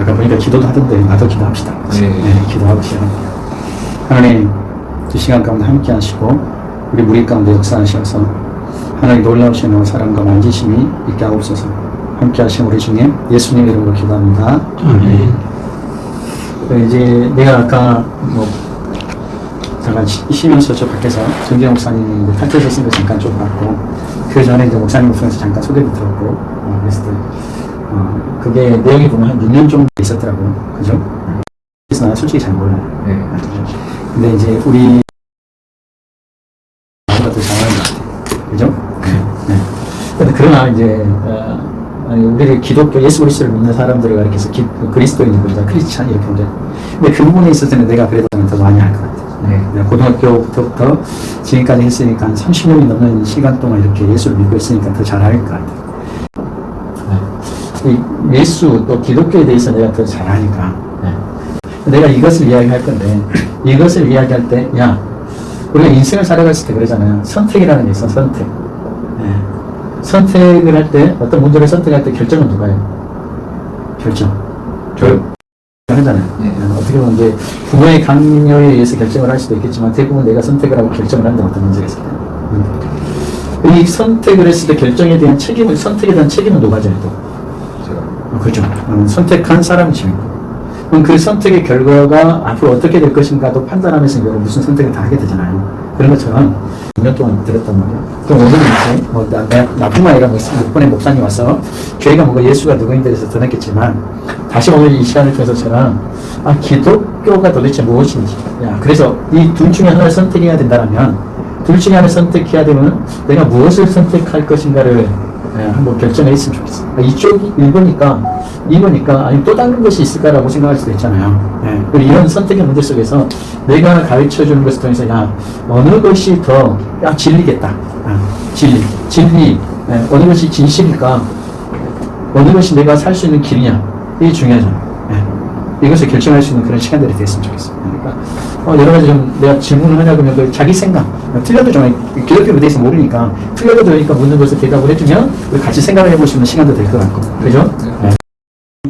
아까 보니까 기도도 하던데 나도 기도합시다. 네. 네, 기도하고 시작합니다. 하나님 이 시간 가운데 함께 하시고 우리 무리 가운데 역사하셔서 하나님 놀라우신 사랑과 만지심이 있게 하옵소서 함께 하신 우리 중에 예수님 이름으로 기도합니다. 아멘. 그 이제 내가 아까 뭐 잠깐 쉬- 쉬면서 저 밖에서 정재 목사님 쓴거 잠깐 좀 봤고 그 전에 이제 목사님 목사에서 잠깐 소개도 들었고 어, 그랬을 때 어, 그게 내용이 보면 한 6년 정도 있었더라고요. 그죠? 그래서 나 솔직히 잘 몰라요. 네. 근데 이제 우리 더 잘하는 것 같아요. 그죠? 네. 근데 그러나 이제 어, 우리를 기독교 예수 그리스도를 믿는 사람들을 가리켜서 기, 그리스도인이다 크리스찬 이렇게 보자. 근데 그 부분에 있어서는 내가 그래도 더 많이 할 것 같아요. 네. 고등학교부터 지금까지 했으니까 한 30년이 넘는 시간 동안 이렇게 예수를 믿고 있으니까 더잘알것 같아요. 네. 이 예수 또 기독교에 대해서 내가 더 잘 아니까 네. 내가 이것을 이야기할 건데 이것을 이야기할 때 야 우리가 인생을 살아갔을 때 그러잖아요 선택이라는 게 있어 선택 네. 선택을 할 때 어떤 문제를 선택할 때 결정은 누가 해요? 결정 저요. 하잖아요 네. 어떻게 보면 이제 부모의 강요에 의해서 결정을 할 수도 있겠지만 대부분 내가 선택을 하고 결정을 한다는 어떤 문제가 있어요 음. 이 선택을 했을 때 결정에 대한 책임을 선택에 대한 책임은 누가 져요 또? 그죠. 음, 선택한 사람이 지고 그럼 그 선택의 결과가 앞으로 어떻게 될 것인가도 판단하면서 이제 무슨 선택을 다 하게 되잖아요. 그런 것처럼 6년 동안 들었단 말이에요. 그럼 오늘은 이제 뭐 나, 나, 나뿐만 아니라 뭐 6번의 목사님 와서 교회가 뭔가 예수가 누구인데 대해서 드러냈겠지만 다시 오늘 이 시간을 통해서 저는 아, 기독교가 도대체 무엇인지 야, 그래서 이 둘 중에 하나를 선택해야 된다면 둘 중에 하나를 선택해야 되면 내가 무엇을 선택할 것인가를 예, 한번 결정을 했으면 좋겠어. 아, 이쪽이 1번이니까 2번이니까 아니 또 다른 것이 있을까라고 생각할 수도 있잖아요. 예, 그리고 이런 선택의 문제 속에서 내가 가르쳐 주는 것을 통해서 야 어느 것이 더 야, 진리겠다. 아, 진리, 진리 예, 어느 것이 진실일까? 어느 것이 내가 살 수 있는 길이냐? 이게 중요하잖아요. 예, 이것을 결정할 수 있는 그런 시간들이 됐으면 좋겠어요. 그러니까 어, 여러 가지 좀 내가 질문을 하냐 그러면 그 자기 생각 틀려도 좀 기독교에 대해서 모르니까 틀려도 되니까 묻는 것을 대답을 해주면 같이 생각을 해볼 수 있는 시간도 될 것 같고 그죠? 네.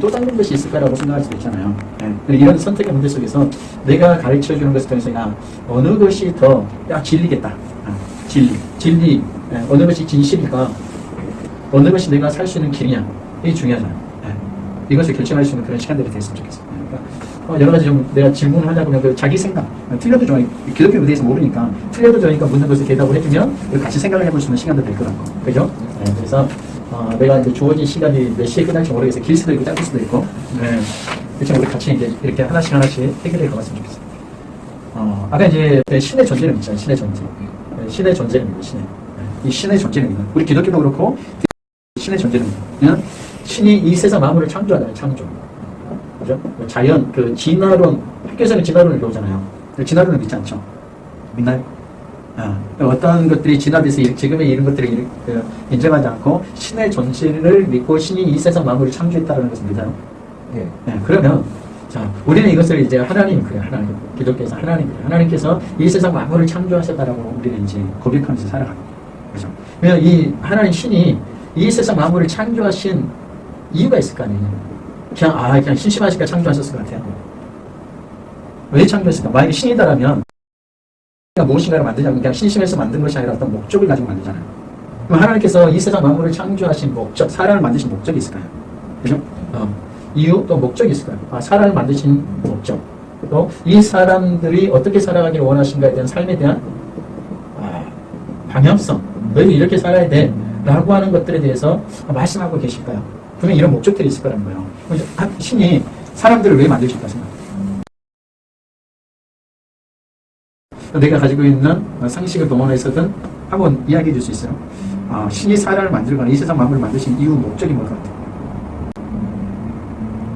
또 다른 것이 있을까라고 생각할 수도 있잖아요. 네. 이런 선택의 문제 속에서 내가 가르쳐 주는 것을 통해서 야 어느 것이 더 야 진리겠다. 아, 진리, 진리 예, 어느 것이 진실일까? 어느 것이 내가 살 수 있는 길이냐? 이게 중요하잖아요. 예. 이것을 결정할 수 있는 그런 시간들이 됐으면 좋겠어요. 어, 여러 가지 좀 내가 질문을 하려고 하면 그 자기 생각, 어, 틀려도 좋아요. 기독교에 대해서 모르니까 틀려도 좋으니까 묻는 것을 대답을 해주면 같이 생각을 해볼 수 있는 시간도 될것 같고, 그죠? 네, 그래서 어, 내가 이제 주어진 시간이 몇 시에 끝날지 모르겠어요. 길 수도 있고 짧을 수도 있고, 네. 그렇지만 우리 같이 이제 이렇게 하나씩 하나씩 해결해 가봤으면 좋겠어요. 어, 아까 이제 신의 존재를 믿잖아요. 신의 존재. 네, 신의 존재를 믿어, 신의. 네, 이 신의 존재를 믿는. 우리 기독교도 그렇고, 신의 존재를 믿는. 신이 이 세상 만물을 창조하잖아요, 창조. 그죠? 뭐 자연, 그 진화론, 학교에서는 진화론을 배우잖아요. 진화론을 믿지 않죠? 믿나요? 아, 어떤 것들이 진화돼서 이- 지금의 이런 것들을 이- 그 인정하지 않고 신의 존재를 믿고 신이 이 세상 만물을 창조했다는 것을 믿어요. 예. 네, 그러면 자 우리는 이것을 이제 하나님 그래 하나님 기독교에서 하나님 그래 하나님께서 이 세상 만물을 창조하셨다라고 우리는 이제 고백하면서 살아가는 거예요. 그렇죠? 왜냐 이 하나님 신이 이 세상 만물을 창조하신 이유가 있을 거 아니에요. 그냥 아 그냥 심심하시니까 창조하셨을 것 같아요. 왜 창조했을까? 만약에 신이다라면 무엇인가를 만드냐면 그냥 심심해서 만든 것이 아니라 어떤 목적을 가지고 만들잖아요. 그럼 하나님께서 이 세상 만물을 창조하신 목적, 사람을 만드신 목적이 있을까요? 그죠? 어, 이유 또 목적이 있을까요? 아, 사람을 만드신 목적. 또 이 사람들이 어떻게 살아가기를 원하신가에 대한 삶에 대한 아, 방향성. 너희 이렇게 살아야 돼. 라고 하는 것들에 대해서 말씀하고 계실까요? 그러면 이런 목적들이 있을 거라는 거예요. 신이 사람들을 왜 만드실까 생각. 내가 가지고 있는 상식을 동원해서든 한번 이야기해 줄 수 있어요. 아, 신이 사람을 만들거나 이 세상 만물을 만드신 이유 목적이 뭘 것 같아요?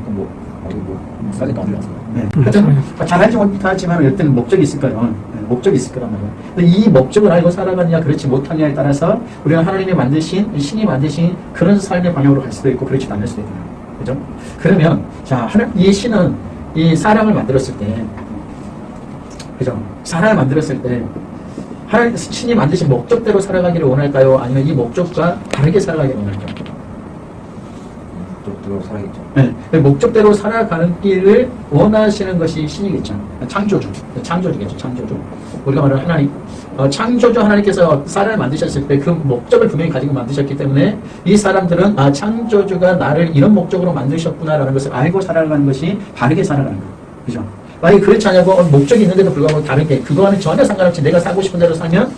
뭐, 어디 뭐, 싸게 만들어서. 네. 하여튼 잘 알지 못하지만 어떤 목적이 있을 거예요. 네, 목적이 있을 거란 말이에요. 근데 이 목적을 알고 살아가느냐 그렇지 못하느냐에 따라서 우리가 하나님이 만드신 신이 만드신 그런 삶의 방향으로 갈 수도 있고 그렇지 않을 수도 있고 그죠? 그러면 자 하나, 이 신은 이 사람을 만들었을 때 그죠? 사람을 만들었을 때 하나님 신이 만드신 목적대로 살아가기를 원할까요? 아니면 이 목적과 다르게 살아가기를 원할까요? 목적으로 살아야겠죠. 네, 목적대로 살아가는 길을 원하시는 것이 신이겠죠. 창조주, 창조주겠죠. 창조주. 우리가 말하는 하나님, 어, 창조주 하나님께서 사람을 만드셨을 때 그 목적을 분명히 가지고 만드셨기 때문에 이 사람들은 아 창조주가 나를 이런 목적으로 만드셨구나라는 것을 알고 살아가는 것이 바르게 살아가는 거예요. 그죠? 만약에 그렇지 않냐고 어, 목적이 있는데도 불구하고 다르게 그거와는 전혀 상관없이 내가 살고 싶은 대로 살면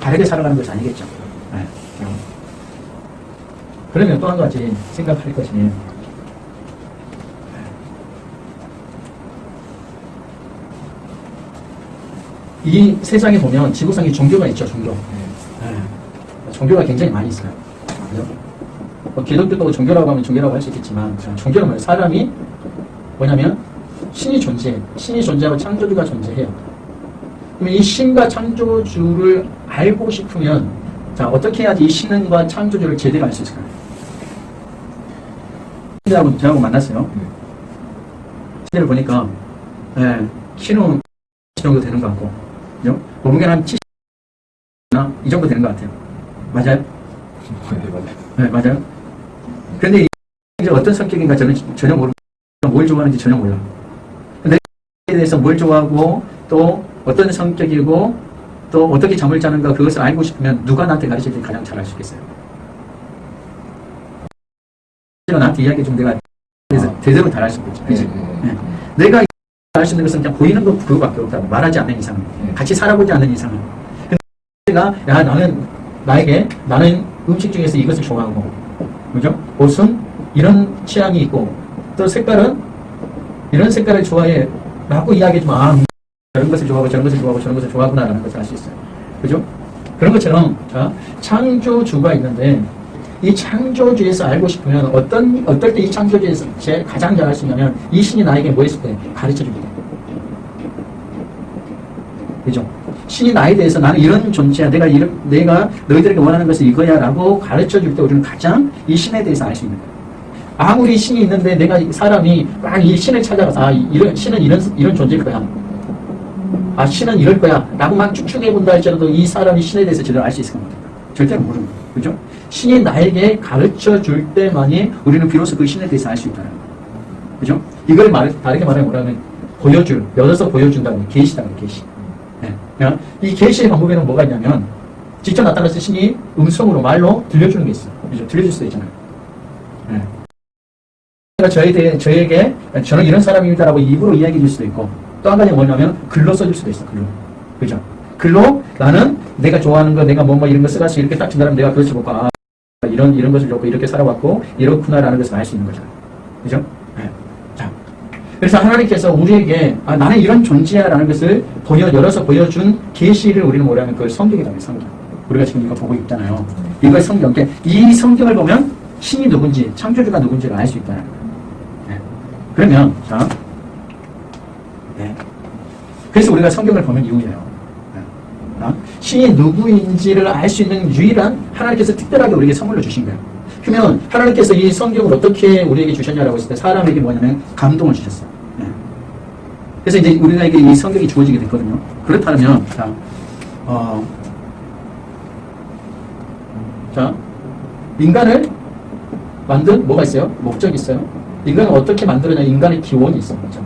바르게 살아가는 것이 아니겠죠. 네. 그러면 또 한 가지 생각할 것이 이 세상에 보면 지구상에 종교가 있죠, 종교. 네. 종교가 굉장히 많이 있어요. 그죠? 뭐 기독교도 종교라고 하면 종교라고 할 수 있겠지만, 종교는 뭐예요? 사람이 뭐냐면, 신이 존재해. 신이 존재하고 창조주가 존재해요. 그러면 이 신과 창조주를 알고 싶으면, 자, 어떻게 해야지 이 신과 창조주를 제대로 알 수 있을까요? 신하고 저하고 만났어요. 신을 보니까, 예, 키는 이 정도 되는 것 같고, 그죠? 몸무게는 한 70나 이 정도 되는 것 같아요. 맞아요? 네, 맞아요. 네. 근데 이제 어떤 성격인가 저는 전혀 모르고 뭘 좋아하는지 전혀 몰라. 근데 에 대해서 뭘 좋아하고 또 어떤 성격이고 또 어떻게 잠을 자는가 그것을 알고 싶으면 누가 나한테 가르칠 때 가장 잘 알 수 있겠어요. 나한테 이야기해 좀 내가 그래서 아. 제대로 잘 알 수 있겠죠. 그치? 네, 네, 네. 내가 알수 있는 것은 그냥 보이는 것 그거밖에 없다고 말하지 않는 이상은 네. 같이 살아보지 않는 이상은 근데 내가 야 나는 나에게 나는 음식 중에서 이것을 좋아하고 그죠? 옷은 이런 취향이 있고 또 색깔은 이런 색깔을 좋아해 라고 이야기해주면 아 음, 저런 것을 좋아하고 저런 것을 좋아하고 저런 것을 좋아하구나 라는 것을 알 수 있어요 그죠? 그런 것처럼 자, 창조주가 있는데 이 창조주에서 알고 싶으면 어떤 어떨 때 이 창조주에서 제일 가장 잘알수 있냐면 이 신이 나에게 뭐 했을 때 가르쳐 주게 돼. 그죠? 신이 나에 대해서 나는 이런 존재야. 내가 이런 내가 너희들에게 원하는 것은 이거야 라고 가르쳐 줄 때 우리는 가장 이 신에 대해서 알 수 있는 거예요. 아무리 신이 있는데 내가 이 사람이 막 이 신을 찾아가서 아 이런 신은 이런 이런 존재일 거야. 아 신은 이럴 거야. 라고 막 추측해 본다 할지라도 이 사람이 신에 대해서 제대로 알 수 있을 겁니다. 절대로 모르는 거예요. 그죠? 신이 나에게 가르쳐 줄 때만이 우리는 비로소 그 신에 대해서 알 수 있다는 거예요. 그죠? 이걸 말, 다르게 말하면 뭐라면 보여줄, 열어서 보여준다는 계시다는 계시. 네. 그러니까 이 계시의 방법에는 뭐가 있냐면 직접 나타나서 신이 음성으로 말로 들려주는 게 있어요. 그죠? 들려줄 수도 있잖아요. 네. 제가 저에 대해, 저에게 저는 이런 사람입니다라고 입으로 이야기해 줄 수도 있고 또 한 가지 뭐냐면 글로 써줄 수도 있어. 글로. 그죠? 글로 나는 내가 좋아하는 거 내가 뭐뭐 이런 거 써가지고 이렇게 딱 준다면 내가 그것을 보고 아 이런 이런 것을 좋고 이렇게 살아왔고 이렇구나라는 것을 알 수 있는 거죠. 그죠? 네. 자, 그래서 하나님께서 우리에게 아, 나는 이런 존재야라는 것을 보여 열어서 보여준 계시를 우리는 뭐라면 그걸 성경이라고. 성경. 우리가 지금 이거 보고 있잖아요. 이걸 성경. 이 성경을 보면 신이 누군지 창조주가 누군지를 알 수 있다는 거예요. 네. 그러면 자, 네. 그래서 우리가 성경을 보면 이유예요. 신이 누구인지를 알 수 있는 유일한 하나님께서 특별하게 우리에게 선물로 주신 거예요. 그러면 하나님께서 이 성경을 어떻게 우리에게 주셨냐라고 했을 때 사람에게 뭐냐면 감동을 주셨어요. 네. 그래서 이제 우리에게 이 성경이 주어지게 됐거든요. 그렇다면 자, 어, 자, 인간을 만든 뭐가 있어요? 목적이 있어요. 인간을 어떻게 만들었냐? 인간의 기원이 있어. 그죠?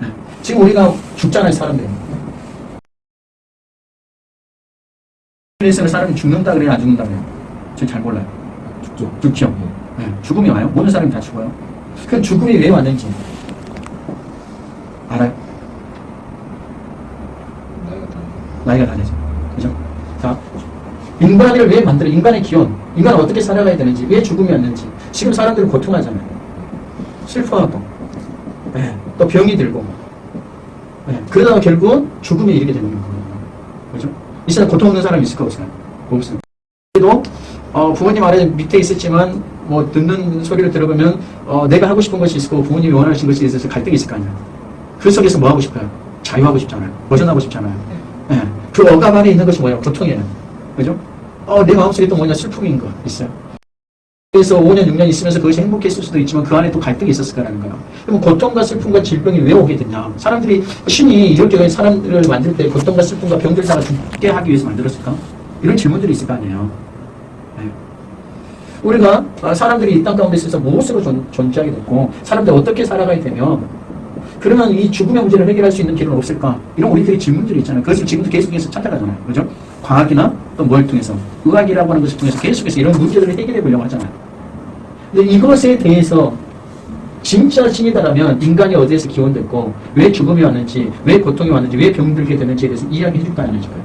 네. 지금 우리가 죽잖아요, 사람들 이. 에서는 사람이 죽는다 그래요, 안 죽는다 그래요? 저는 잘 몰라요. 죽죠. 죽죠. 네. 죽음이 와요. 모든 사람이 다 죽어요. 그 죽음이 왜 왔는지 알아요? 나이가 다. 나이가 다르죠. 그죠? 자, 인간을 왜 만들어? 인간의 기원. 인간은 어떻게 살아가야 되는지, 왜 죽음이 왔는지. 지금 사람들은 고통하잖아요. 슬퍼하고, 네, 또 병이 들고. 네, 그러다가 결국 죽음에 이르게 되는 거예요. 이 세상 고통 없는 사람이 있을까? 없어요. 그래도 어, 부모님 아래 밑에 있었지만 뭐 듣는 소리를 들어보면 어, 내가 하고 싶은 것이 있고 부모님이 원하신 것이 있어서 갈등이 있을 거 아니에요. 그 속에서 뭐 하고 싶어요? 자유하고 싶잖아요. 벗어나고 싶잖아요. 예. 그 억압 안에 있는 것이 뭐예요? 고통이에요. 그죠? 어, 내 마음속에 또 뭐냐? 슬픔인 거 있어요. 그래서 5년, 6년 있으면서 그것이 행복했을 수도 있지만 그 안에 또 갈등이 있었을 거라는 거예요. 그럼 고통과 슬픔과 질병이 왜 오게 됐냐? 사람들이 신이 이렇게 사람들을 만들 때 고통과 슬픔과 병들 사가 죽게 하기 위해서 만들었을까? 이런 질문들이 있을 거 아니에요. 네. 우리가 아, 사람들이 이 땅 가운데 있어서 무엇으로 존, 존재하게 됐고 사람들이 어떻게 살아가야 되며 그러면 이 죽음의 문제를 해결할 수 있는 길은 없을까? 이런 우리들의 질문들이 있잖아요. 그것을 지금도 계속해서 찾아가잖아요. 그죠? 과학이나 또 뭘 통해서 의학이라고 하는 것을 통해서 계속해서 이런 문제들을 해결해 보려고 하잖아요. 근데 이것에 대해서 진짜 신이다라면 인간이 어디에서 기원됐고 왜 죽음이 왔는지 왜 고통이 왔는지 왜 병들게 되는지에 대해서 이야기해 줄까 안 해줄까요?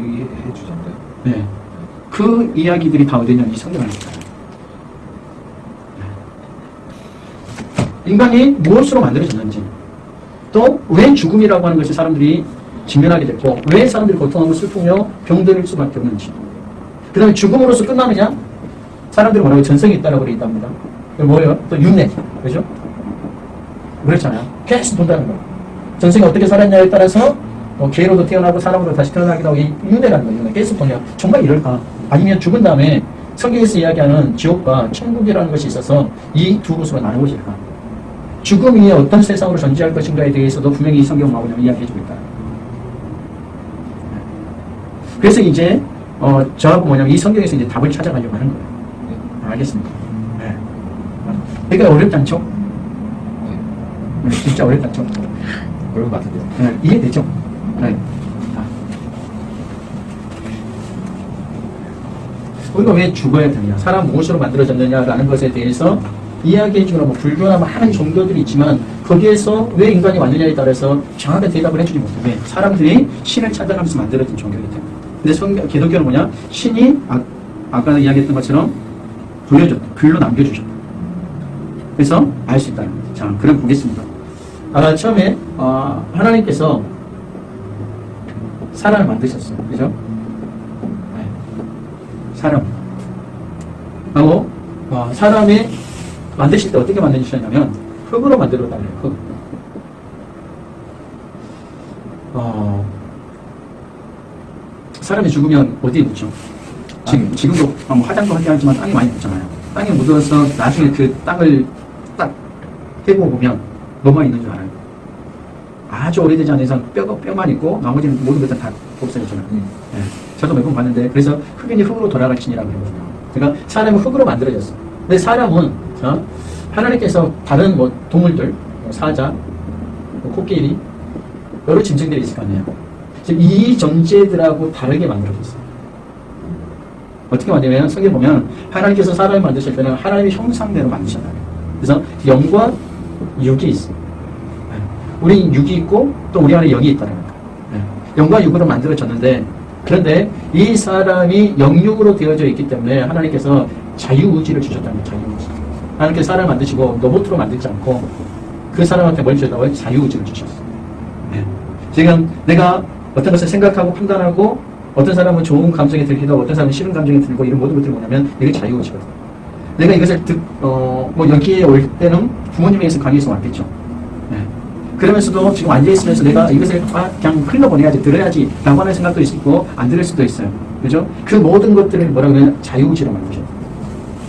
이해해 주던데. 네. 그 이야기들이 다 어디냐 이 성경. 네. 인간이 무엇으로 만들어졌는지 또 왜 죽음이라고 하는 것이 사람들이 직면하게 됐고 왜 사람들이 고통하고 슬프며 병들 수밖에 없는지 그 다음에 죽음으로서 끝나느냐 사람들이 뭐라고 전성이 있다라고 그래 있답니다 그리고 뭐예요? 또 윤회 그죠? 그렇잖아요 계속 본다는 거 전생에 어떻게 살았냐에 따라서 뭐 개로도 태어나고 사람으로 다시 태어나기도 하고 이 윤회라는 거예요. 계속 보냐 정말 이럴까? 아니면 죽은 다음에 성경에서 이야기하는 지옥과 천국이라는 것이 있어서 이 두 곳으로 나누는 것일까? 죽음이 어떤 세상으로 존재할 것인가에 대해서도 분명히 이 성경 마구냐 이야기해주고 있다. 그래서 이제 어, 저하고 뭐냐면 이 성경에서 이제 답을 찾아가려고 하는 거예요. 네. 알겠습니다. 네. 그러니까 어렵지 않죠? 네. 네, 진짜 어렵지 않죠? 그런 것 같은데요. 네, 이해되죠? 네. 아. 우리가 왜 죽어야 되느냐, 사람 무엇으로 만들어졌느냐라는 것에 대해서 이야기해 주거나 뭐 불교나 많은 종교들이 있지만 거기에서 왜 인간이 왔느냐에 따라서 정확한 대답을 해주지 못해. 왜? 사람들이 신을 찾아가면서 만들어진 종교이기 때문에. 근데 성경, 기독교는 뭐냐? 신이 아, 아까 이야기했던 것처럼 보여줬다. 글로 남겨주셨다. 그래서 알 수 있다는 거죠. 자, 그럼 보겠습니다. 아, 처음에 어, 하나님께서 사람을 만드셨어요. 그죠? 네. 사람. 하고 어, 사람이 만드실 때 어떻게 만드셨냐면 흙으로 만들어 달래요. 흙. 어, 사람이 죽으면 어디에 묻죠? 지금, 지금도 뭐 화장도 하게 하지만 땅에 많이 묻잖아요. 땅에 묻어서 나중에 그 땅을 딱 해보고 보면 뭐만 있는 줄 알아요? 아주 오래되지 않은 이상 뼈가 뼈만 있고 나머지는 모든 것들 다 없어졌잖아요. 음. 예. 저도 몇 번 봤는데 그래서 흑인이 흙으로 돌아갈 신이라고 그러거든요. 그러니까 사람은 흙으로 만들어졌어. 근데 사람은 어? 하나님께서 다른 뭐 동물들, 뭐 사자, 뭐 코끼리 여러 짐승들이 있을 거 아니에요. 이 존재들하고 다르게 만들어졌어요. 어떻게 만드냐면 성경 보면 하나님께서 사람을 만드실 때는 하나님의 형상대로 만드셨다. 그래서 영과 육이 있어요. 네. 우리 육이 있고 또 우리 안에 영이 있다는 거예요. 네. 영과 육으로 만들어졌는데 그런데 이 사람이 영육으로 되어져 있기 때문에 하나님께서 자유의지를 주셨다는 거예요. 자유의지. 하나님께서 사람을 만드시고 로봇으로 만들지 않고 그 사람한테 뭘 주셨다고요? 자유의지를 주셨어요. 네. 지금 내가 어떤 것을 생각하고 판단하고 어떤 사람은 좋은 감정이 들기도 어떤 사람은 싫은 감정이 들고 이런 모든 것들이 뭐냐면 이게 자유의지거든요. 내가 이것을 듣, 어, 뭐 여기에 올 때는 부모님에게서 강의해서 왔겠죠. 네. 그러면서도 지금 앉아있으면서 내가 이것을 아, 그냥 흘러보내야지, 들어야지 라고 하는 생각도 있고 안 들을 수도 있어요. 그죠? 그 모든 것들을 뭐라고 하면 자유의지로 만드셨어요.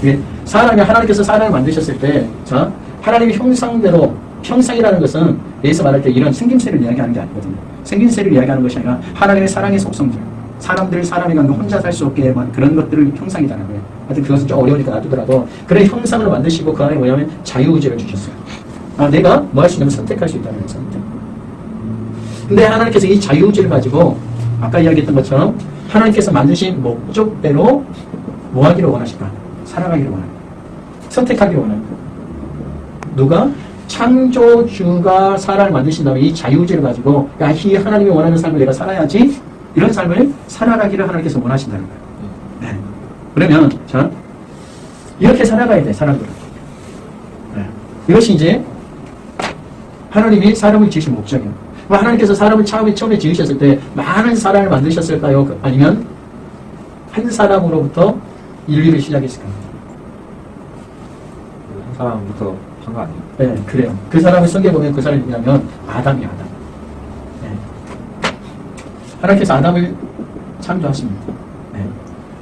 이게 사람이 하나님께서 사람을 만드셨을 때, 자, 하나님의 형상대로, 형상이라는 것은 여기서 말할 때 이런 생김새를 이야기하는 게 아니거든요. 생김새를 이야기하는 것이 아니라 하나님의 사랑의 속성들, 사람들, 사람이 갖는 혼자 살 수 없게 만 그런 것들을 형상이라는 거예요. 하여튼 그것은 좀 어려우니까 놔두더라도 그런 형상을 만드시고 그 안에 뭐냐면 자유의지를 주셨어요. 아, 내가 뭐 할 수 있냐면 선택할 수 있다는. 선택. 근데 하나님께서 이 자유의지를 가지고 아까 이야기했던 것처럼 하나님께서 만드신 목적대로 뭐 하기를 원하실까? 살아가기를 원합니다. 선택하기를 원합니다. 누가? 창조주가 사람을 만드신 다음에 이 자유의지를 가지고 야, 이 하나님이 원하는 삶을 내가 살아야지 이런 삶을 살아가기를 하나님께서 원하신다는 거예요. 네. 그러면 자 이렇게 살아가야 돼 사람들은. 네. 이것이 이제 하나님이 사람을 지으신 목적이에요. 하나님께서 사람을 처음에, 처음에 지으셨을 때 많은 사람을 만드셨을까요? 그- 아니면 한 사람으로부터 인류를 시작했을까요? 한 사람부터 한 거 아니에요? 네, 그래요. 그 사람을 성경에 보면 그 사람이 누구냐면 아담이야, 아담. 네. 하나님께서 아담을 창조하십니다. 네.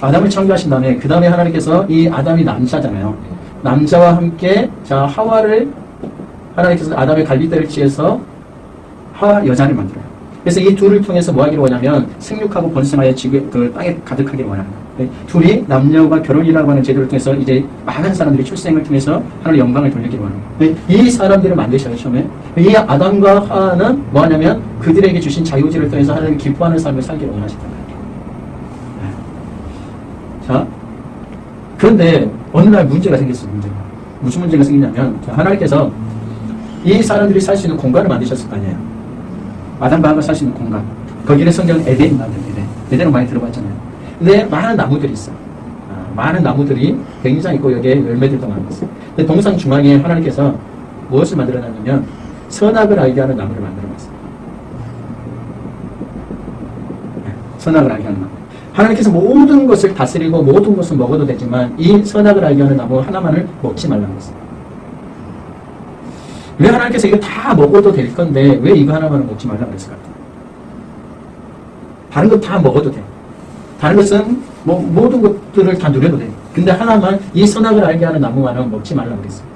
아담을 창조하신 다음에 그 다음에 하나님께서 이 아담이 남자잖아요. 남자와 함께 자 하와를 하나님께서 아담의 갈비뼈를 치해서 하와 여자를 만들어요. 그래서 이 둘을 통해서 뭐 하기를 원하면 생육하고 번성하여 지구 그 땅에 가득하기를 원하는 거예요. 네, 둘이 남녀가 결혼이라고 하는 제도를 통해서 이제 많은 사람들이 출생을 통해서 하나님 영광을 돌리기로 하는 거예요. 네, 이 사람들을 만드셔요, 처음에. 이 아담과 하와는 뭐냐면 그들에게 주신 자유지를 통해서 하나님 기뻐하는 삶을 살기를 원하셨단 말이에요. 네. 자, 그런데 어느 날 문제가 생겼어요, 문제가. 무슨 문제가 생기냐면 자, 하나님께서 이 사람들이 살 수 있는 공간을 만드셨을 거 아니에요. 아담과 하와가 살 수 있는 공간. 거기는 성경 에덴이라는 에덴. 에덴은 많이 들어봤잖아요. 근데 많은 나무들이 있어. 아, 많은 나무들이 굉장히 있고 여기에 열매들도 많고. 근데 동상 중앙에 하나님께서 무엇을 만들어놨냐면 선악을 알게 하는 나무를 만들어놨어요. 네, 선악을 알게 하는 나무. 하나님께서 모든 것을 다스리고 모든 것을 먹어도 되지만 이 선악을 알게 하는 나무 하나만을 먹지 말라고 했어요. 왜 하나님께서 이거 다 먹어도 될 건데 왜 이거 하나만을 먹지 말라고 그랬을 것 같아요? 다른 거다 먹어도 돼. 다른 것은 뭐 모든 것들을 다 누려도 돼. 근데 하나만 이 선악을 알게 하는 나무만은 먹지 말라고 그랬어요.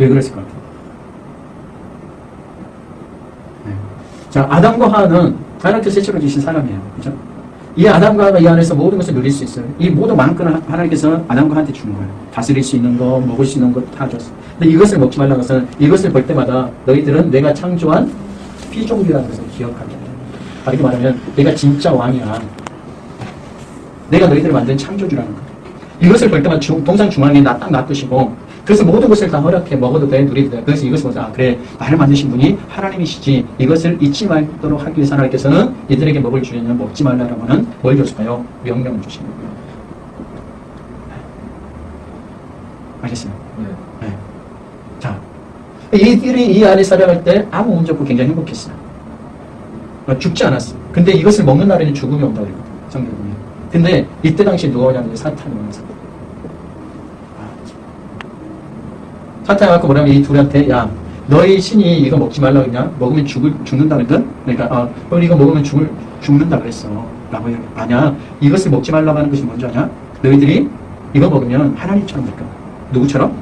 네. 왜 그랬을 것 같아요? 네. 자, 아담과 하와는 하나님께서 세처로 주신 사람이에요. 그죠? 이 아담과 하와가 이 안에서 모든 것을 누릴 수 있어요. 이 모든 많은 하나님께서 아담과 하와한테 주는 거예요. 다스릴 수 있는 거, 먹을 수 있는 거 다 줬어요. 근데 이것을 먹지 말라는 것은 이것을 볼 때마다 너희들은 내가 창조한 피종기라는 것을 기억하게 돼. 다르게 말하면 내가 진짜 왕이야. 내가 너희들을 만든 창조주라는 거야. 이것을 볼 때마다 중- 동상 중앙에 나 딱 놔두시고 그래서 모든 것을 다 허락해 먹어도 돼 누리도 돼 그래서 이것을 보자 아, 그래 나를 만드신 분이 하나님이시지 이것을 잊지 말도록 하기 위해서 하나님께서는 이들에게 먹을 주려면 먹지 말라라고 하는 뭘 줬어요? 명령을 주신 거예요 알겠어요? 네. 네. 자, 이들이 이 안에 살아갈 때 아무 문제 없고 굉장히 행복했어요. 어, 죽지 않았어. 근데 이것을 먹는 날에는 죽음이 온다고 그랬거든, 성경에. 근데 이때 당시 누가 오냐면 사탄이 오는 사람. 사탄이 와서 뭐냐면 이 둘한테, 야, 너희 신이 이거 먹지 말라고 했냐? 먹으면 죽을, 죽는다 그랬든? 그러니까, 어, 너 이거 먹으면 죽을, 죽는다 그랬어. 라고 해요. 아니야. 이것을 먹지 말라고 하는 것이 뭔지 아냐? 너희들이 이거 먹으면 하나님처럼 될 거야. 누구처럼?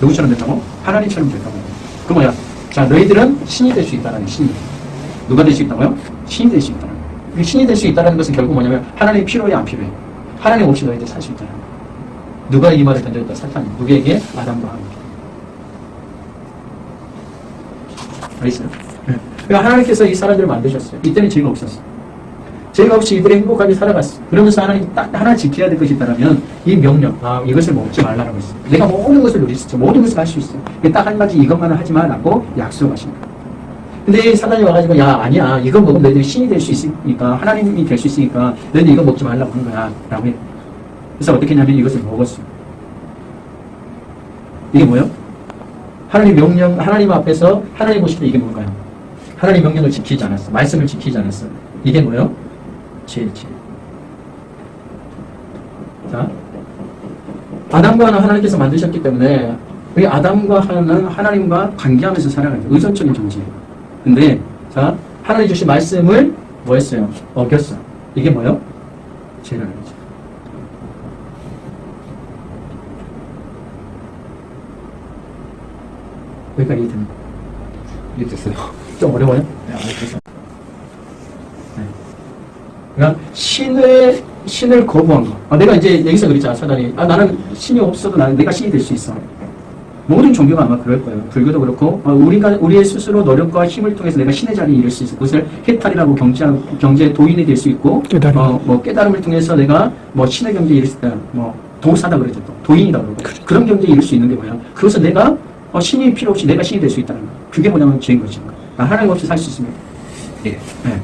누구처럼 된다고? 하나님처럼 된다고. 그 뭐야? 자, 너희들은 신이 될 수 있다는 신이. 누가 될 수 있다고요? 신이 될 수 있다는. 그 신이 될 수 있다는 것은 결국 뭐냐면 하나님 필요해 안 필요해? 하나님 없이 너희들 살 수 있다는. 누가 이 말을 던졌다? 사탄이. 누구에게? 아담과 하와에게. 알겠어요? 네. 그러니까 하나님께서 이 사람들을 만드셨어요. 이때는 죄가 없었어요. 죄가 없이 이들이 행복하게 살아갔어. 그러면서 하나님 딱 하나 지켜야 될 것이 있다면 이 명령, 아, 이것을 먹지 말라고 했어. 내가 모든 것을 누릴 수 있어. 모든 것을 할 수 있어. 딱 한 가지 이것만은 하지 마라고 약속하신 거예요. 근데 이 사단이 와가지고, 야, 아니야. 이거 먹으면 너희들이 신이 될 수 있으니까, 하나님이 될 수 있으니까, 너희들 이거 먹지 말라고 한 거야. 라고 해. 그래서 어떻게 했냐면 이것을 먹었어요. 이게 뭐예요? 하나님 명령, 하나님 앞에서 하나님 보실 때 이게 뭘까요? 하나님 명령을 지키지 않았어. 말씀을 지키지 않았어. 이게 뭐예요? 죄, 죄. 자, 아담과 하나 하나님께서 만드셨기 때문에 이 아담과 하나는 하나님과 관계하면서 살아가죠. 의존적인 존재예요. 근데 자, 하나님 주신 말씀을 뭐 했어요? 어겼어요. 이게 뭐예요? 죄라는 거죠. 여기까지 이해됩니까? 이해됐어요. 좀 어려워요? 네, 알겠어요. 그러니까 신의 신을 거부한 거. 아, 내가 이제 여기서 그랬잖아 사단이. 아 나는 신이 없어도 나는 내가 신이 될 수 있어. 모든 종교가 아마 그럴 거예요. 불교도 그렇고 어, 우리가 우리의 스스로 노력과 힘을 통해서 내가 신의 자리에 이를 수 있어. 그것을 해탈이라고 경제 경제 도인이 될 수 있고, 깨달음. 어, 뭐 깨달음을 통해서 내가 뭐 신의 경제에 이를 수 있다. 뭐 도사다 그러죠 또 도인이다 그러고 그런 경제에 이를 수 있는 게 뭐야? 그것은 내가 어, 신이 필요 없이 내가 신이 될 수 있다는 거. 그게 뭐냐면 죄인 거죠. 아, 하나님 없이 살 수 있습니다. 예. 네.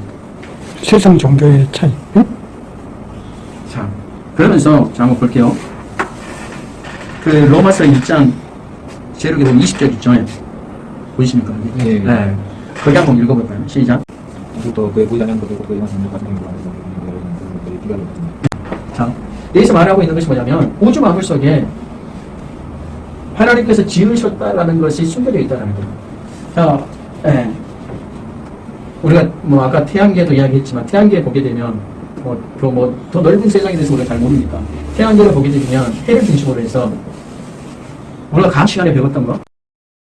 세상 종교의 차이. 응? 자, 그러면서 자 한번 볼게요. 그 로마서 1장 제로기 보면 20절 있죠. 보이십니까? 여기? 예. 네. 거기 한번 읽어볼까요? 시작. 그의 그의 가진 행위로 그의 비교를 했습니다. 자, 여기서 말하고 있는 것이 뭐냐면 우주 만물 속에 하나님께서 지으셨다라는 것이 숨겨져 있다는 거예요. 자, 예. 우리가 뭐 아까 태양계도 이야기했지만 태양계 보게 되면 뭐그뭐더 넓은 세상에 대해서 우리가 잘 모르니까 태양계를 보게 되면 해를 중심으로 해서 우리가 과학 시간에 배웠던 거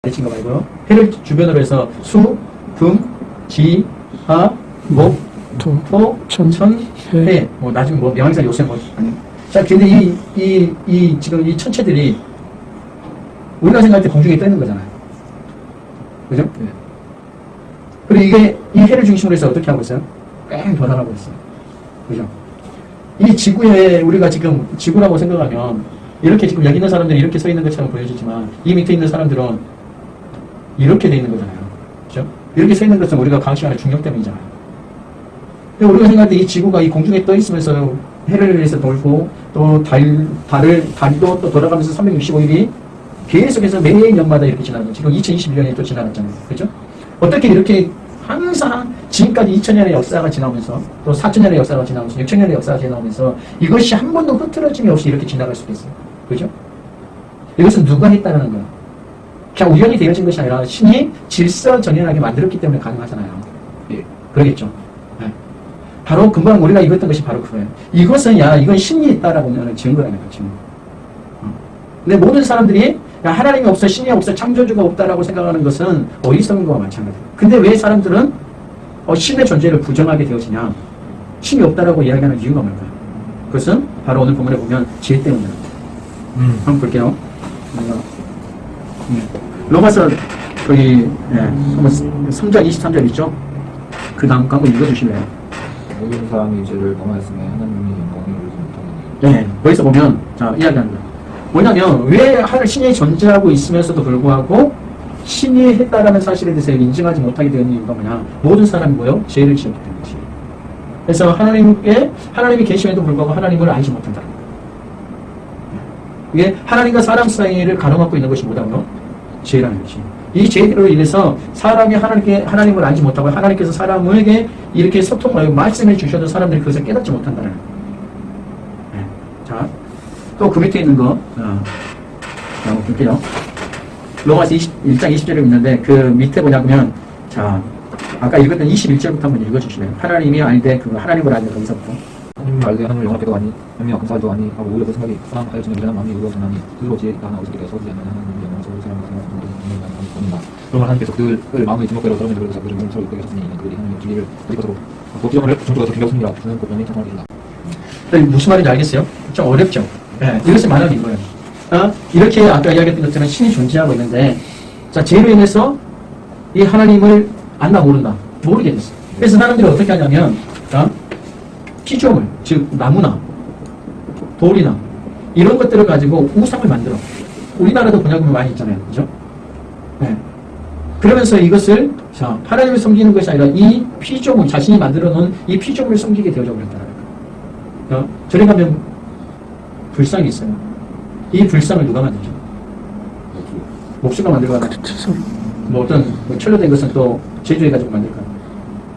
가르친 거 말고요. 해를 주변으로 해서 수, 금, 지, 하, 목, 토, 토, 천, 천, 해. 해. 뭐 나중에 뭐 명의사 요새 뭐 아니. 자, 근데 이, 이, 이 지금 이 천체들이 우리가 생각할 때 공중에 떠 있는 거잖아요. 그죠? 네. 그리고 이게 이 해를 중심으로 해서 어떻게 하고 있어요? 뺑 돌아가고 있어요. 그죠? 이 지구에 우리가 지금 지구라고 생각하면 이렇게 지금 여기 있는 사람들이 이렇게 서 있는 것처럼 보여지지만 이 밑에 있는 사람들은 이렇게 돼 있는 거잖아요. 그죠? 이렇게 서 있는 것은 우리가 시간의 중력 때문이잖아요. 근데 우리가 생각할 때 이 지구가 이 공중에 떠 있으면서 해를 위해서 돌고 또 달, 달을, 달도 또 돌아가면서 365일이 계속해서 매년마다 이렇게 지나가요. 지금 2021년에 또 지나갔잖아요. 그죠? 어떻게 이렇게 항상 지금까지 2000년의 역사가 지나오면서 또 4000년의 역사가 지나오면서 6000년의 역사가 지나오면서 이것이 한 번도 흐트러짐이 없이 이렇게 지나갈 수가 있어요. 그죠? 이것은 누가 했다는 거예요. 그냥 우연히 되어진 것이 아니라 신이 질서정연하게 만들었기 때문에 가능하잖아요. 예. 그러겠죠. 네. 바로 금방 우리가 읽었던 것이 바로 그거예요. 이것은 야 이건 신이 있다라고 하면 증거라는 거죠. 근데 모든 사람들이 야, 하나님이 없어 신이 없어 창조주가 없다라고 생각하는 것은 어리석은 거와 마찬가지예요. 근데 왜 사람들은 어, 신의 존재를 부정하게 되어지냐? 신이 없다라고 이야기하는 이유가 뭘까요? 그것은 바로 오늘 본문에 보면 죄 때문이에요. 한번 볼게요. 음. 로마서 거기 예, 한번 3장 23절 있죠? 그 다음 거 한번 읽어주실래요? 모든 사람이 죄를 범하였으며 하나님의 영광을 이루지 못하느니 네, 거기서 보면 자 거예요. 뭐냐면 왜 하늘 신이 존재하고 있으면서도 불구하고 신이 했다라는 사실에 대해서 인정하지 못하게 되는 이유가 뭐냐? 모든 사람이 뭐요? 죄를 지었기 때문이지. 그래서 하나님께 하나님이 계심에도 불구하고 하나님을 알지 못한다. 이게 하나님과 사람 사이를 가로막고 있는 것이 뭐다고요? 죄라는 것이. 이 죄로 인해서 사람이 하나님께 하나님을 알지 못하고 하나님께서 사람에게 이렇게 소통하고 말씀을 주셔도 사람들이 그것을 깨닫지 못한다는 또 그 밑에 있는 거, 어, 한번 볼게요. 로마서 20, 1장 20절에 있는데, 그 밑에 뭐냐면, 자, 아까 읽었던 21절부터 한번 읽어주실래요? 하나님이 알되, 그 하나님을 알되, 거기서부터. 하나님을 알되 하나님을 영원하게도 아니 하나님과 감사하도 아니 하고 오히려 그 생각이 사랑하여지는 미련한 마음이 의로워서나니 그로 지혜 있다 하나 어디서 서지 않는 하나님의 영원한 서울 사람과 생각하는 것을 보낸다 그러면 하나님께서 그들 마음의 지목대로 사람의 그릇에서 그들을 몸 서로 있게 하셨으니 그들이 하나님의 진리를 어디 것으로 그 기정을 중조가 더 경계하십니다 그는 그 명예 청하게 된다 무슨 말인지 알겠어요? 좀 어렵죠? 예, 이것이 말하는 이거예요. 어? 이렇게 아까 이야기했던 것처럼 신이 존재하고 있는데, 자, 죄로 인해서 이 하나님을 안다, 모른다. 모르게 됐어. 그래서 사람들이 어떻게 하냐면, 어? 피조물, 즉, 나무나, 돌이나, 이런 것들을 가지고 우상을 만들어. 우리나라도 번역물 많이 있잖아요. 그죠? 예. 그러면서 이것을, 자, 하나님을 섬기는 것이 아니라 이 피조물, 자신이 만들어 놓은 이 피조물을 섬기게 되어져 거예요. 어? 저리 가면 불상이 있어요. 이 불상을 누가 만들죠? 목수가 만들거나 채소, 뭐 어떤 뭐 철로된 것은 또 제조해가지고 만들까?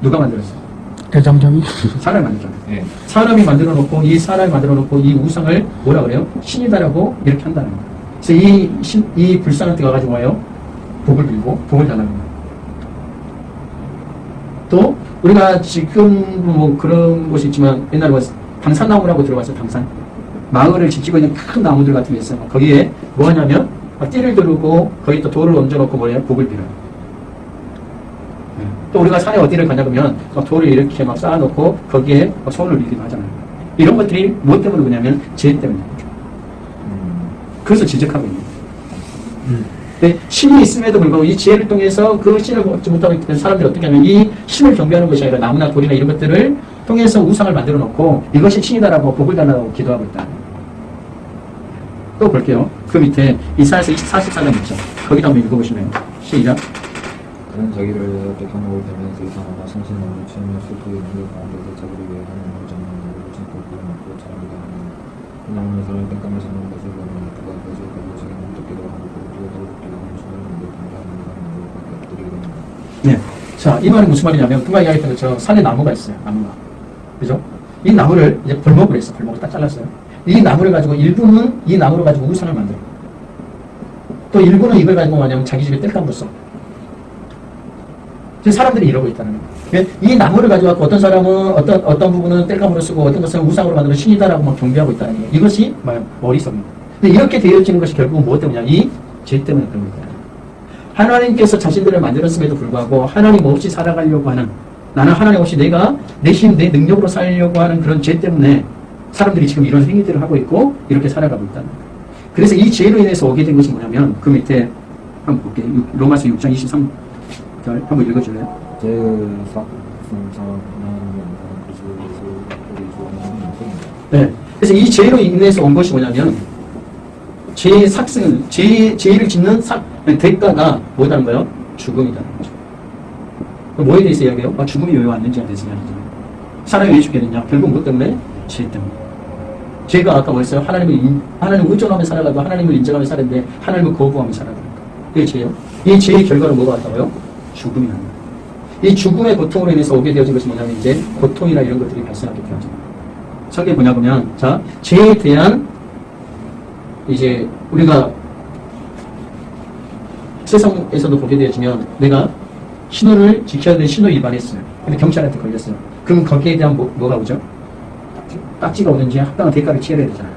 누가 만들었어요? 대장장이. 사람이 만들잖아요. 예. 사람이 만들어 놓고 이 사람이 만들어 놓고 이 우상을 뭐라 그래요? 신이다라고 이렇게 한다는 거예요. 그래서 이, 신, 이 불상한테 가가지고 와요. 복을 빌고 복을 달라는 거예요. 또 우리가 지금 뭐 그런 곳이 있지만 옛날에 뭐 당산나무라고 들어봤어요. 당산. 마을을 지키고 있는 큰 나무들 같은 게 있어요. 거기에 뭐 하냐면 막 띠를 두르고 거기 또 돌을 얹어놓고 뭐예요? 복을 빌어요. 네. 또 우리가 산에 어디를 가냐 그러면 막 돌을 이렇게 막 쌓아놓고 거기에 막 손을 빌기도 하잖아요. 이런 것들이 무엇 때문에 그러냐면 죄 때문에. 음, 그래서 지적하고 있는 거예요. 근데 신이 있음에도 불구하고 이 지혜를 통해서 그 신을 얻지 못하고 있기 때문에 사람들이 어떻게 하면 이 신을 경배하는 것이 아니라 나무나 돌이나 이런 것들을 통해서 우상을 만들어 놓고 이것이 신이다라고 복을 달라고 기도하고 있다. 또 볼게요. 그 밑에 이사야서 44장 있죠. 거기도 한번 읽어보시면 시작. 그는 자기를 백향목을 대면서 이상하나 성신을 치며 슬프게 눈을 가운데서 자기를 위해 잡는 자를 신고 그를 먹고 자라기도 하는 그나무는 사람이 땡감을 잡는 것을 보면 그가 가지고 자기 몸뜯기도 하고 뛰어 더럽기도 하는 손을 물고 담대하는 사람을 엎드리기도 합니다 네. 자, 이 말이 무슨 말이냐면 금방 이야기했던 것처럼 산에 나무가 있어요. 나무가. 그죠? 이 나무를 이제 벌목을 했어. 벌목을 딱 잘랐어요. 이 나무를 가지고 일부는 이 나무를 가지고 우상을 만들어. 또 일부는 이걸 가지고 뭐냐면 자기 집에 뗄감으로 써. 사람들이 이러고 있다는 거예요. 이 나무를 가지고 어떤 사람은 어떤 어떤 부분은 뗄감으로 쓰고 어떤 것은 우상으로 만들어 신이다라고 막 경배하고 있다는 거예요. 이것이? 어리석입니다. 근데 이렇게 되어지는 것이 결국은 무엇 때문이냐? 이 죄 때문에 거예요. 하나님께서 자신들을 만들었음에도 불구하고 하나님 없이 살아가려고 하는 나는 하나님 없이 내가 내 힘, 내 능력으로 살려고 하는 그런 죄 때문에 사람들이 지금 이런 행위들을 하고 있고 이렇게 살아가고 있다는 거예요. 그래서 이 죄로 인해서 오게 된 것이 뭐냐면 그 밑에 한번 볼게요. 육- 로마서 6장 23절 한번 읽어줄래요? 네. 그래서 이 죄로 인해서 온 것이 뭐냐면 죄의 삭승, 죄, 죄를 짓는 삭, 대가가 뭐다는 거예요? 죽음이다는 거죠. 뭐에 대해서 이야기해요? 아, 죽음이 왜 왔는지에 대해서 이야기해요. 사람이 왜 죽게 됐냐? 결국 뭐 때문에? 죄 때문에. 죄가 아까 뭐였어요? 하나님을, 인, 하나님을 의존하며 살아가고 하나님을 인정하며 살았는데 하나님을 거부하며 살아가니까. 그게 죄예요. 이 죄의 결과로 뭐가 왔다고요? 죽음이 거예요. 이 죽음의 고통으로 인해서 오게 되어진 것이 뭐냐면 이제 고통이나 이런 것들이 발생하게 거예요. 저게 뭐냐 보면 자 죄에 대한 이제 우리가 세상에서도 보게 되어지면 내가 신호를 지켜야 되는 신호 위반했어요. 근데 경찰한테 걸렸어요. 그럼 거기에 대한 뭐, 뭐가 오죠? 딱지가 오는지 합당한 대가를 치러야 되잖아요.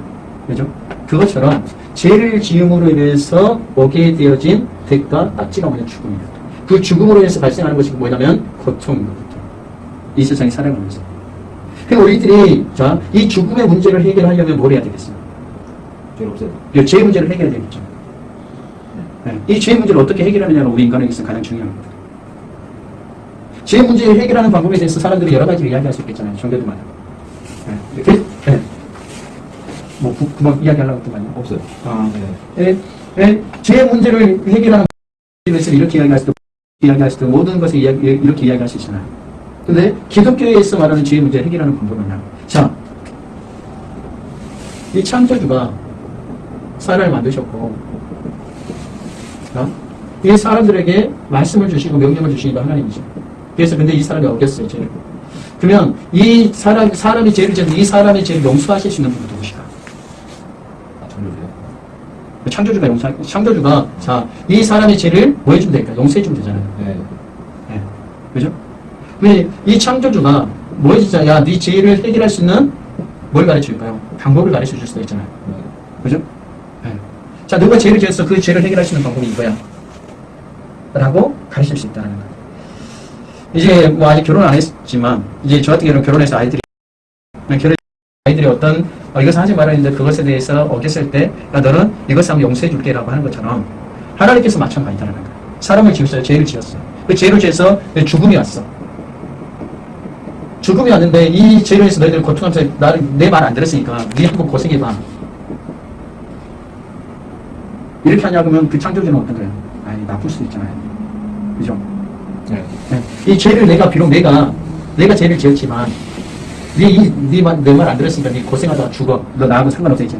그죠? 그것처럼 죄를 지음으로 인해서 오게 되어진 대가 딱지가 뭐냐 죽음이다. 그 죽음으로 인해서 발생하는 것이 뭐냐면 고통입니다. 고통. 이 세상에 살아가면서. 그러니까 우리들이 자, 이 죽음의 문제를 해결하려면 뭘 해야 되겠어요? 죄를 없애다. 이 죄의 문제를 해결해야 되겠죠. 네. 이 죄의 문제를 어떻게 해결하느냐가 우리 인간에게 있어 가장 중요한 겁니다. 죄의 문제를 해결하는 방법에 대해서 사람들이 여러 가지를 이야기할 수 있겠잖아요. 종교도 많아요. 네. 그, 네. 뭐, 구, 구멍 이야기하려고 했던 거 아니에요? 없어요. 아, 네. 네. 네. 죄의 문제를 해결하는 방법에서 이렇게 이야기할 수도, 이야기할 수도, 모든 것을 이야기, 이렇게 이야기할 수 있잖아요. 근데 기독교에서 말하는 죄의 문제를 해결하는 방법은 뭐냐? 자, 이 창조주가 사람을 만드셨고, 어? 이 사람들에게 말씀을 주시고 명령을 주시는 게 하나님이죠. 그래서 근데 이 사람이 어겼어요, 죄를. 그러면 이 사람, 사람이 죄를 지은 이 사람의 죄를 용서하실 수 있는 분은 누구시까? 아, 창조주요? 창조주가 용서, 창조주가, 자, 이 사람의 죄를 뭐 해주면 될까? 용서해주면 되잖아요. 네. 네. 그죠? 왜, 이 창조주가 뭐 해주자, 야, 네 죄를 해결할 수 있는 뭘 가르쳐 줄까요? 방법을 가르쳐 줄 수도 있잖아요. 네. 그죠? 네. 자, 누가 죄를 지었어? 그 죄를 해결할 수 있는 방법이 이거야. 라고 가르칠 수 있다는 거예요. 이제 뭐 아직 결혼 안 했지만, 이제 저 같은 경우는 결혼해서 아이들이, 결혼 아이들이 어떤, 어, 이것을 하지 말아야 되는데 그것에 대해서 어겼을 때, 야, 너는 이것을 하면 용서해 줄게 라고 하는 것처럼, 하나님께서 마찬가지다는 거예요. 사람을 지었어요. 죄를 지었어요. 그 죄를 지어서 죽음이 왔어. 죽음이 왔는데 이 죄로 해서 너희들 고통하면서 나를 내 말 안 들었으니까 네 한번 고생해봐. 이렇게 하냐고 하면 그 창조주는 어떤 거예요? 아니 나쁠 수도 있잖아요. 그죠? 네. 네. 이 죄를 내가 비록 내가 내가 죄를 지었지만 네네말내 말 안 들었으니까 네 고생하다가 죽어. 너 나하고 상관없어 이제.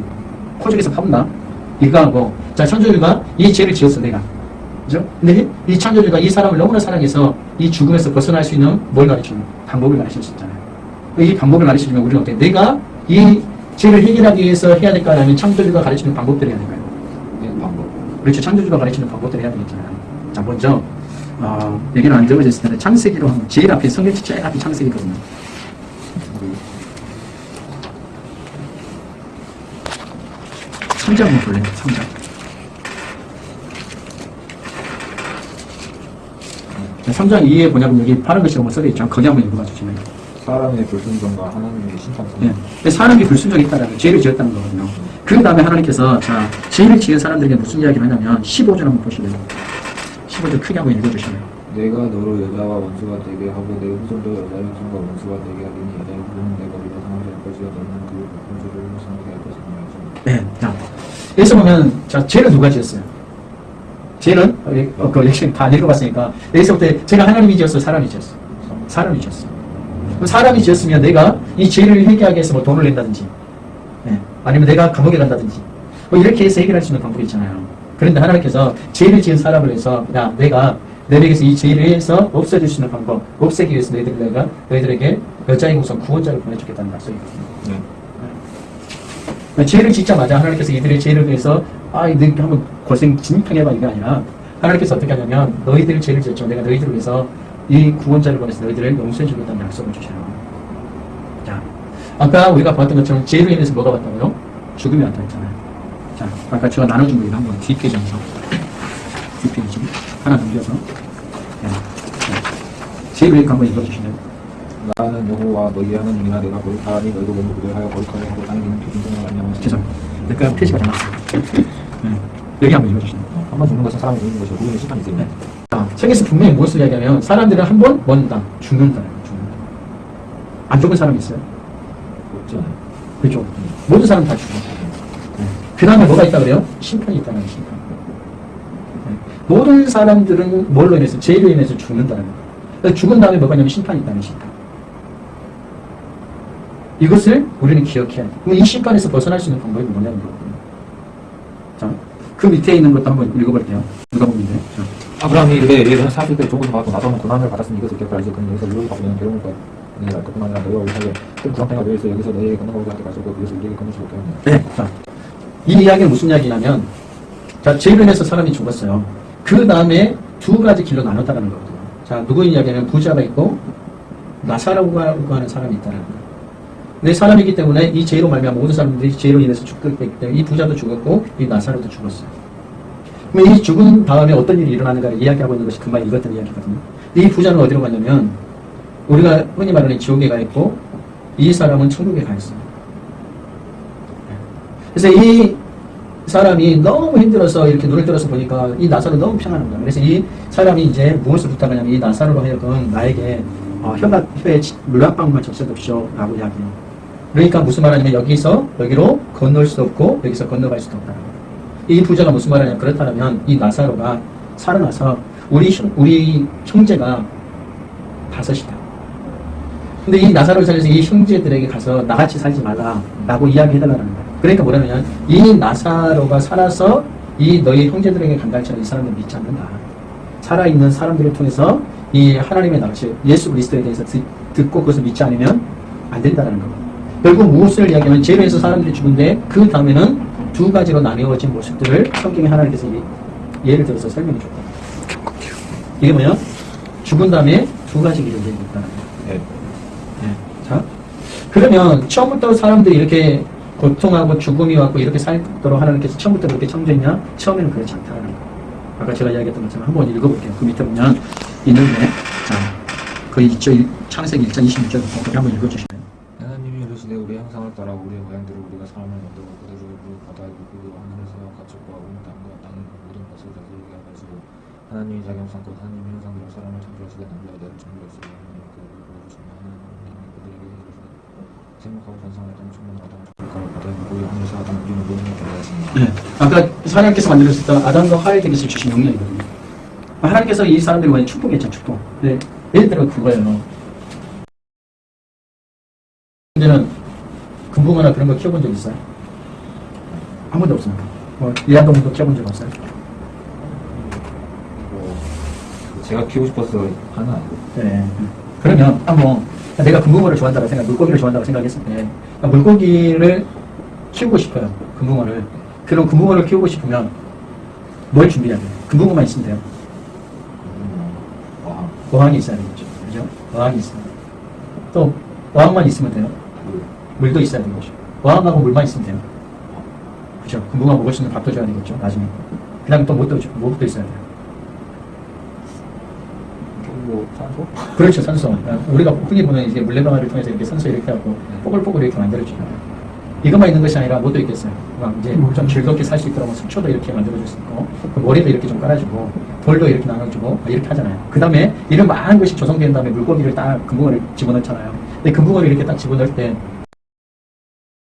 코죽에서 파본다. 이거 하고 자 창조주가 이 죄를 지었어 내가. 그죠? 근데 이 창조주가 이 사람을 너무나 사랑해서 이 죽음에서 벗어날 수 있는 뭘 가르치는 방법을 가르칠 수 있잖아요. 이 방법을 가르치면 우리는 어때? 내가 이 죄를 해결하기 위해서 해야 될까 아니면 창조주가 가르치는 방법들을 해야 될까요? 네. 방법. 그렇죠. 창조주가 가르치는 방법들을 해야 되겠잖아요. 자, 먼저, 어, 여기는 안 적어졌을 텐데, 창세기로 하면, 제일 앞에, 성경책 제일 앞에 창세기거든요. 삼장 한번 볼래요? 삼장. 네, 삼장 2에 보냐면 여기 파란 글씨로 뭐 써져 있죠. 거기 한번 읽어봐 주시면. 사람의 불순종과 하나님의 신창성. 예. 근데 사람이 불순종이 있다라는 죄를 지었다는 거거든요. 그 다음에 하나님께서 자 죄를 지은 사람들에게 무슨 이야기를 하냐면 15절 한번 보실래요? 15절 크게 한번 읽어주실래요? 내가 너로 여자와 원수가 되게 하고 내 후손도 여자의 후손과 원수가 되게 하리니 여자의 후손은 내 머리로 상하게 할 것이요 너는 그 원수를 상하게 할 것이니라. 네. 자 여기서 보면 자 죄를 누가 지었어요? 죄는 어, 그 역시 다 읽어봤으니까 여기서부터 제가 하나님이 지었어, 사람이 지었어. 사람이 지었어. 사람이 지었으면 내가 이 죄를 해결하기 위해서 뭐 돈을 낸다든지, 예. 아니면 내가 감옥에 간다든지, 뭐 이렇게 해서 해결할 수 있는 방법이 있잖아요. 그런데 하나님께서 죄를 지은 사람을 위해서, 야, 내가 너에게서 이 죄를 해서 없애줄 수 있는 방법, 없애기 위해서 너희들 내가 너희들에게 여자의 우선 구원자를 보내주겠다는 약속이거든요. 네. 죄를 짓자마자 하나님께서 이들의 죄를 위해서 아, 너희 한번 고생 진탕 해봐 이게 아니라 하나님께서 어떻게 하냐면 너희들 죄를 지었죠. 내가 너희들을 위해서 이 구원자를 보내서 너희들을 용서해 주겠다는 약속을 주셔요. 자, 아까 우리가 봤던 것처럼 죄로 인해서 뭐가 왔다고요? 죽음이 왔다 했잖아요. 자, 아까 제가 나눠준 거 이거 한번 뒷페이지 한번 뒷페이지 하나 넘겨서 네. 네. 죄로 인해서 한번 읽어주시면 여호와 너희 하나님이나 내가 거룩하니 너희도 몸을 구별하여 거룩하게 하고 땅에 있는 표준성을 안녕하시 죄송합니다. 그러니까 표시가 잘났어요. 네. 여기 한번 읽어주시면. 한번 죽는 것은 사람이 죽는 것이고 누구는 심판이 있습니다. 자, 책에서 분명히 무엇을 이야기하면 사람들은 한 번 먼다. 죽는다. 죽는다. 안 죽은 사람이 있어요? 없지 않아요. 그렇죠. 모든 사람 다 죽어. 네. 그 다음에 뭐가 있다 그래요? 심판이 있다는 심판. 네. 모든 사람들은 뭘로 인해서, 죄로 인해서 죽는다는 거예요. 그래서 죽은 다음에 뭐가 있냐면 심판이 있다는 심판. 이것을 우리는 기억해야 돼. 그럼 이 심판에서 벗어날 수 있는 방법이 뭐냐는 거거든요. 자, 그 밑에 있는 것도 한번 읽어볼게요. 누가? 자. 아브라함이 이르되 예를 사실 때 조금 받고 나서는 고난을 받았으니 이것을 기억하라 이제 그는 여기서 이루어지 받으면 괴로움을 받느니라 그뿐만 아니라 너희와 우리 사이에 큰 구렁텅이가 되어 있어 여기서 너희에게 건너가고자 할때 가지고 그것을 우리에게 못하였네 네. 자, 이 이야기는 무슨 이야기냐면, 자, 인해서 사람이 죽었어요. 그 다음에 두 가지 길로 나눴다는 거거든요. 자, 누구의 이야기냐면 부자가 있고, 나사라고 하는 사람이 있다는 거예요. 내 사람이기 때문에 이 죄로 말미암아 모든 사람들이 죄로 인해서 죽게 됐기 때문에 이 부자도 죽었고, 이 나사로도 죽었어요. 그럼 이 죽은 다음에 어떤 일이 일어나는가를 이야기하고 있는 것이 금방 읽었던 이야기거든요. 이 부자는 어디로 갔냐면, 우리가 흔히 말하는 지옥에 가 있고, 이 사람은 천국에 가 있어요. 그래서 이 사람이 너무 힘들어서 이렇게 눈을 들어서 보니까 이 나사로 너무 평안한 거야. 그래서 이 사람이 이제 무엇을 부탁하냐면 이 나사로로 하여금 나에게 어, 혀가 혀에 치- 물한 방울만 적셔둡시오 라고 이야기해요. 그러니까 무슨 말하냐면 여기서 여기로 건널 수도 없고 여기서 건너갈 수도 거예요. 이 부자가 무슨 말하냐면 그렇다면 이 나사로가 살아나서 우리 형- 우리 형제가 다섯이다. 근데 이 나사로를 살려서 이 형제들에게 가서 나같이 살지 말라 라고 이야기해달라는 거예요. 그러니까 뭐냐면 이 나사로가 살아서 이 너희 형제들에게 간다 할지라도 이 사람들 믿지 않는다. 살아있는 사람들을 통해서 이 하나님의 납치 예수 그리스도에 대해서 듣, 듣고 그것을 믿지 않으면 안 된다는 거예요. 결국 무엇을 이야기하면 죄로 해서 사람들이 죽은데 그 다음에는 두 가지로 나뉘어진 모습들을 성경에 하나님께서 예- 예를 들어서 설명해 줬다. 이게 뭐냐? 죽은 다음에 두 가지 길을 얘기했다는 거예요. 네. 네. 자, 그러면 처음부터 사람들이 이렇게 고통하고 죽음이 왔고 이렇게 살도록 하나님께서 처음부터 그렇게 창조했냐? 처음에는 그렇지 않다는 거. 아까 제가 이야기했던 것처럼 한번 읽어볼게요. 그 밑에 보면 있는데, 자, 그 있죠. 일- 창세기 1장 26절 거기 한번 읽어주시면. 하나님이 이르시되 우리의 형상을 따라 우리의 모양대로 우리가 사람을 만들고 그대로 그 바다의 물고 하늘에서 가축과 온 땅과 땅의 모든 것을 다스리게 하시고 하나님이 자기 형상과 하나님의 형상대로 사람을 창조하시되 남자와 여자를 창조하시고 하나님이 그들을 부르시며 하나님이 그들에게 이르시되 생목하고 번성할 땅 바다 하늘에서 아담을 우리는 것을 하였습니다 네. 아까 하나님께서 만들었을 때 아담과 하와에게 주신 명령이거든요. 하나님께서 이 사람들이 완전 축복했죠, 축복. 네. 예를 들어 그거예요. 이제는 금붕어나 그런 거 키워본 적 있어요? 한 번도 없습니다. 뭐, 이한동도 키워본 적 없어요? 뭐 제가 키우고 싶어서 하는 아니고 네. 그러면 한번 내가 금붕어를 좋아한다고 생각, 물고기를 좋아한다고 생각했을 때 물고기를 키우고 싶어요. 금붕어를. 그럼 금붕어를 키우고 싶으면 뭘 준비해야 돼요? 금붕어만 있으면 돼요. 음, 와 어항이 있어야 되겠죠. 그죠? 어항이 있어야 돼요. 또 어항만 있으면 돼요. 물, 물도 있어야 되겠죠. 어항하고 물만 있으면 돼요. 그죠? 금붕어 먹을 수 있는 밥도 줘야 되겠죠. 나중에. 그 다음에 또 줘- 못도 있어야 돼요. 뭐 산소? 그렇죠, 산소. 우리가 흔히 보는 이제 물레방아를 통해서 이렇게 산소 이렇게 하고 뽀글뽀글 이렇게 만들어주잖아요. 이것만 있는 것이 아니라 뭐도 있겠어요. 막 이제 좀 즐겁게 살 수 있도록 숙초도 이렇게 만들어줄 수 있고, 그 모래도 이렇게 좀 깔아주고, 돌도 이렇게 나눠주고, 이렇게 하잖아요. 그 다음에 이런 많은 것이 조성된 다음에 물고기를 딱 금붕어를 집어넣잖아요. 근데 금붕어를 이렇게 딱 집어넣을 때,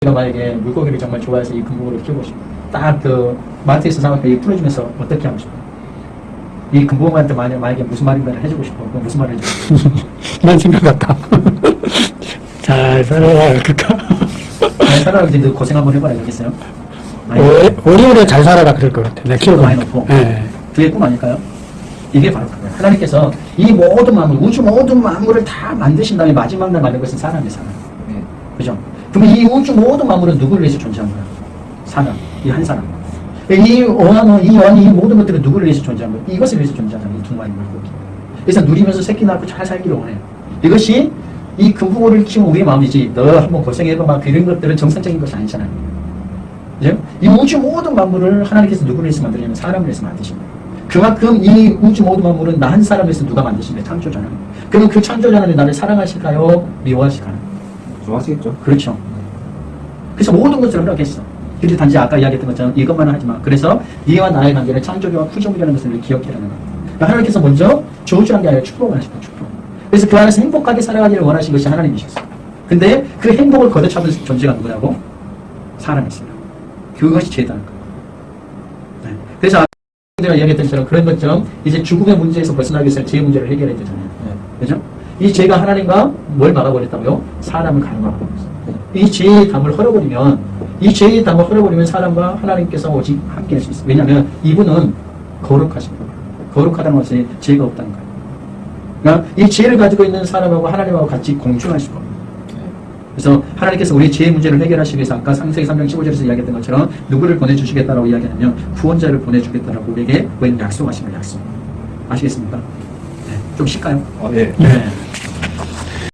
우리가 만약에 물고기를 정말 좋아해서 이 금붕어를 키우고 싶어. 딱그 마트에서 사갖고 이 풀어주면서 어떻게 하고 싶어? 이 금붕어한테 만약, 만약에 무슨 말인가를 해주고 싶어. 그럼 무슨 말을 해주고 싶어? 난 생각 같다. 잘 살아라, 그럴까? 잘 살아라 이제 너 고생 한번 해봐라 오래- 오래오래 잘 살아라 그럴 것 같아. 내가 키워도 많이 넣고. 예. 그게 꿈 아닐까요? 이게 바로 그거예요. 하나님께서 이 모든 만물, 우주 모든 만물을 다 만드신 다음에 마지막 날 만든 것은 사람이에요, 사람. 네. 그죠? 그러면 이 우주 모든 만물은 누구를 위해서 존재한 거야? 사람. 이 한 사람. 이 어항은, 이 어항이 이 모든 것들은 누구를 위해서 존재한 거야? 이것을 위해서 존재하잖아, 이두 마리 물고기. 그래서 누리면서 새끼 낳고 잘 살기를 원해요. 이것이 이 금붕어를 키운 우리의 마음이지, 너 한번 고생해봐, 막 그런 것들은 정상적인 것이 아니잖아요. 그죠? 이 우주 모든 만물을 하나님께서 누구를 위해서 만들냐면 사람을 위해서 만드신 거예요. 그만큼 이 우주 모든 만물은 나 한 사람에서 누가 만드신 거예요? 창조자는. 그러면 그 창조자는 나를 사랑하실까요? 미워하실까요? 좋아하시겠죠? 그렇죠. 그래서 모든 것을 허락했어. 근데 단지 아까 이야기했던 것처럼 이것만 하지 마. 그래서 네와 나의 관계는 창조주와 후종이라는 것을 기억해라는 거예요. 그러니까 하나님께서 먼저 저주한 게 아니라 축복을 거예요. 축복. 그래서 그 안에서 행복하게 살아가기를 원하신 것이 하나님이셨어요. 근데 그 행복을 걷어차는 존재가 누구냐고? 사람이었어요. 그것이 죄다는 거예요. 네. 그래서 내가 이야기했던 것처럼 그런 것처럼 이제 죽음의 문제에서 벗어나기 위해서 죄 문제를 해결해야 되잖아요. 네. 그죠? 이 죄가 하나님과 뭘 막아버렸다고요? 사람을 가로막고 이 죄의 담을 헐어버리면 이 죄의 담을 헐어버리면 사람과 하나님께서 오직 함께 할 수 있어요. 왜냐하면 이분은 거룩하십니다. 거룩하다는 것은 죄가 없다는 거예요. 그러니까 이 죄를 가지고 있는 사람하고 하나님하고 같이 공존할 수가 없어요. 그래서 하나님께서 우리 죄의 문제를 해결하시기 위해서 아까 상세기 3장 15절에서 이야기했던 것처럼 누구를 보내주시겠다라고 이야기하냐면 구원자를 보내주겠다라고 우리에게 거예요. 약속. 아시겠습니까? 네. 좀 쉽까요? 아, 예. 네.